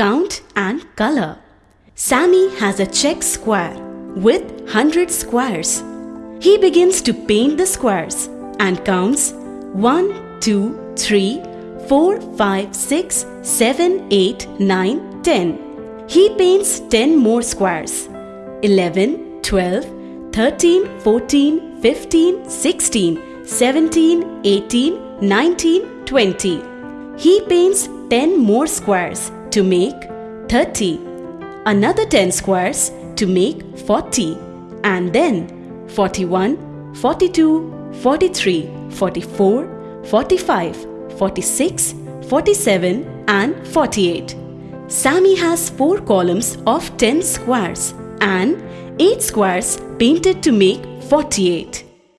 count and color. Sammy has a check square with 100 squares. He begins to paint the squares and counts 1, 2, 3, 4, 5, 6, 7, 8, 9, 10. He paints 10 more squares 11, 12, 13, 14, 15, 16, 17, 18, 19, 20. He paints 10 more squares to make 30. Another 10 squares to make 40. And then 41, 42, 43, 44, 45, 46, 47 and 48. Sammy has 4 columns of 10 squares and 8 squares painted to make 48.